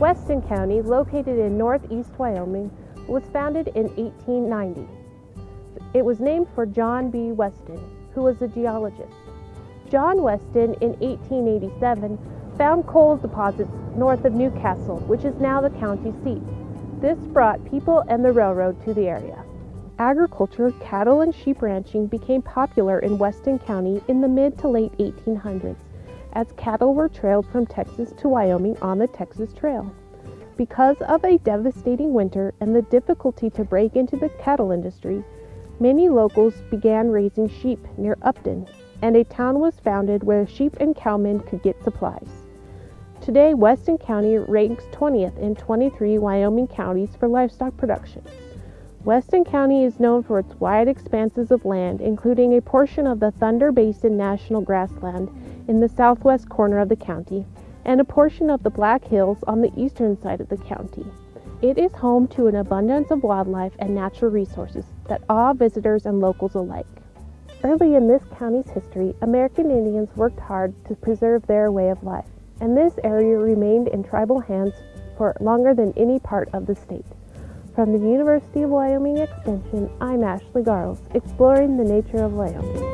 Weston County, located in northeast Wyoming, was founded in 1890. It was named for John B. Weston, who was a geologist. John Weston, in 1887, found coal deposits north of Newcastle, which is now the county seat. This brought people and the railroad to the area. Agriculture, cattle and sheep ranching became popular in Weston County in the mid to late 1800s as cattle were trailed from Texas to Wyoming on the Texas Trail. Because of a devastating winter and the difficulty to break into the cattle industry, many locals began raising sheep near Upton, and a town was founded where sheep and cowmen could get supplies. Today, Weston County ranks 20th in 23 Wyoming counties for livestock production. Weston County is known for its wide expanses of land, including a portion of the Thunder Basin National Grassland in the southwest corner of the county and a portion of the Black Hills on the eastern side of the county. It is home to an abundance of wildlife and natural resources that awe visitors and locals alike. Early in this county's history, American Indians worked hard to preserve their way of life, and this area remained in tribal hands for longer than any part of the state. From the University of Wyoming Extension, I'm Ashley Garelts, exploring the nature of Wyoming.